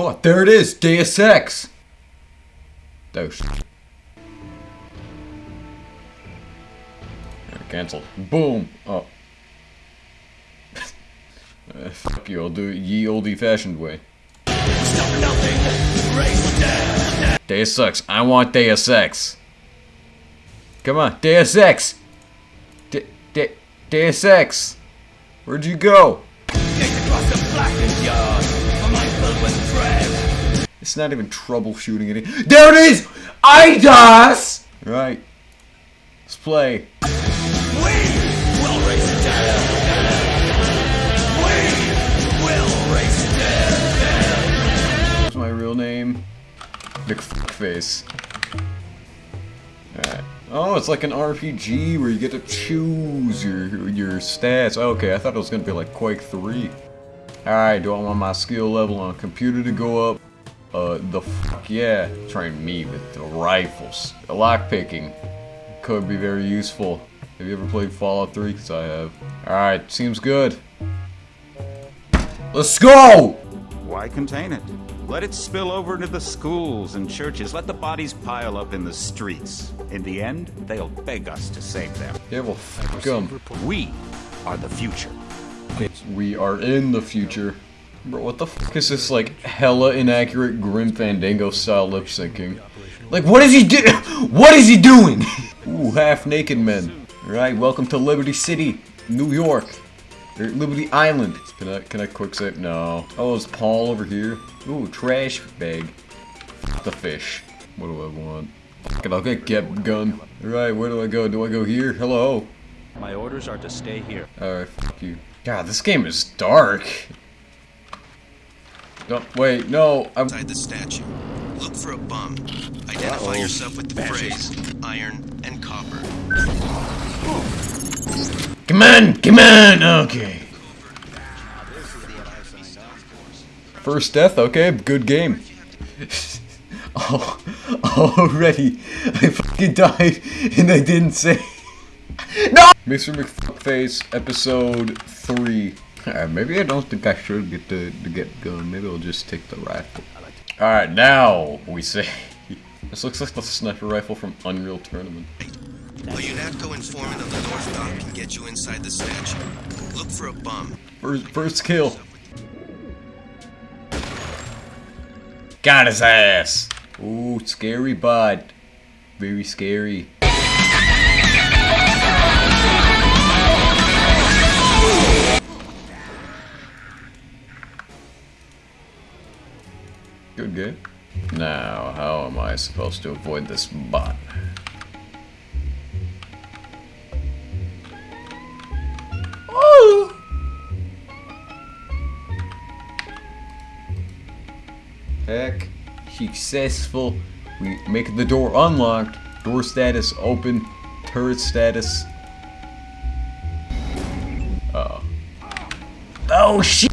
Oh, there it is! Deus Ex! Dose. Cancel. Boom! Oh. uh, fuck you, I'll do it ye oldie fashioned way. Deus Ex. I want Deus Ex. Come on, Deus Ex! De De Deus Ex! Where'd you go? It's not even troubleshooting it. There it is! IDOS! Right. Let's play. What's my real name? McFuckface. Alright. Oh, it's like an RPG where you get to choose your your stats. Okay, I thought it was gonna be like Quake 3. Alright, do I want my skill level on computer to go up? Uh, the fuck yeah. Train me with the rifles. Lockpicking could be very useful. Have you ever played Fallout 3? Because I have. Alright, seems good. Let's go! Why contain it? Let it spill over into the schools and churches. Let the bodies pile up in the streets. In the end, they'll beg us to save them. Yeah, well, fuck 'em. We are the future. We are in the future. Bro, what the fuck is this, like, hella inaccurate Grim Fandango style lip syncing? Like, what is he do- What is he doing? Ooh, half-naked men. Alright, welcome to Liberty City, New York. Or Liberty Island. Can I, can I quick save? No. Oh, is Paul over here? Ooh, trash bag. F the fish. What do I want? Fuck it, I'll get GEP gun. Alright, where do I go? Do I go here? Hello? My orders are to stay here. Alright, fuck you. God, this game is dark. No, wait, no, I'm- Inside the statue. Look for a bum. Identify yourself with the phrase iron and copper. Come on, come on, okay. First death, okay, good game. oh, already, I fucking died and I didn't say. no! Mr. McFuckface, episode 3. Uh, maybe I don't think I should get the, the GEP gun. Maybe I'll just take the rifle. Alright, now we see. This looks like the sniper rifle from Unreal Tournament. A UNATCO informant on the North Dock can get you inside the statue. Look for a bum. First, first kill. Got his ass. Ooh, scary bud. Very scary. Good game. Now, how am I supposed to avoid this bot? Oh! Heck, successful. We make the door unlocked. Door status open. Turret status. Uh oh. Oh shit!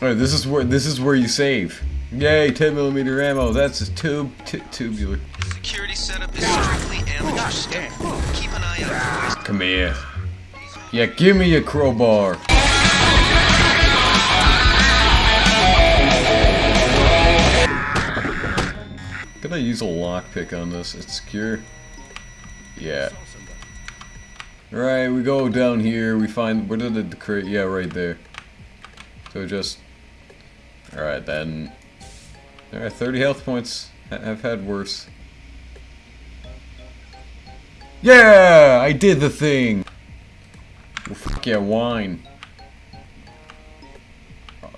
Alright, this is where this is where you save. Yay, 10 millimeter ammo. That's a tube t tubular. Security setup is strictly amateur stuff. Keep an eye out for Come here. Yeah, give me a crowbar. Could I use a lockpick on this? It's secure. Yeah. Right, we go down here, we find, where did the crate, yeah, right there. So just, alright then. Alright, 30 health points. I've had worse. Yeah, I did the thing. Well, fuck yeah, wine.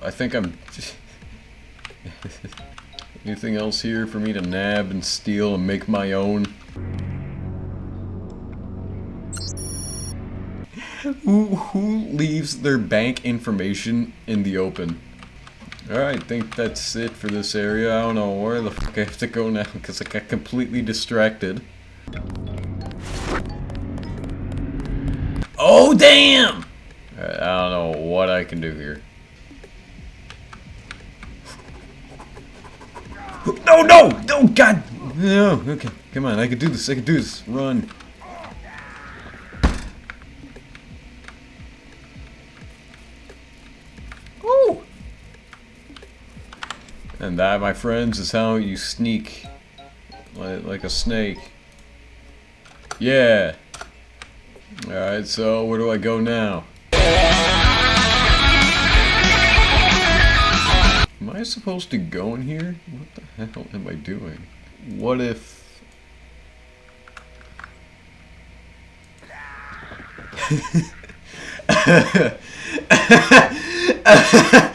I think I'm. Anything else here for me to nab and steal and make my own? Who, who leaves their bank information in the open? Alright, I think that's it for this area. I don't know where the fuck I have to go now because I got completely distracted. Oh, damn! Alright, I don't know what I can do here. No, no! No, God! No, okay. Come on, I can do this. I can do this. Run. And that, my friends, is how you sneak like, like a snake. Yeah. Alright, so where do I go now? Am I supposed to go in here? What the hell am I doing? What if...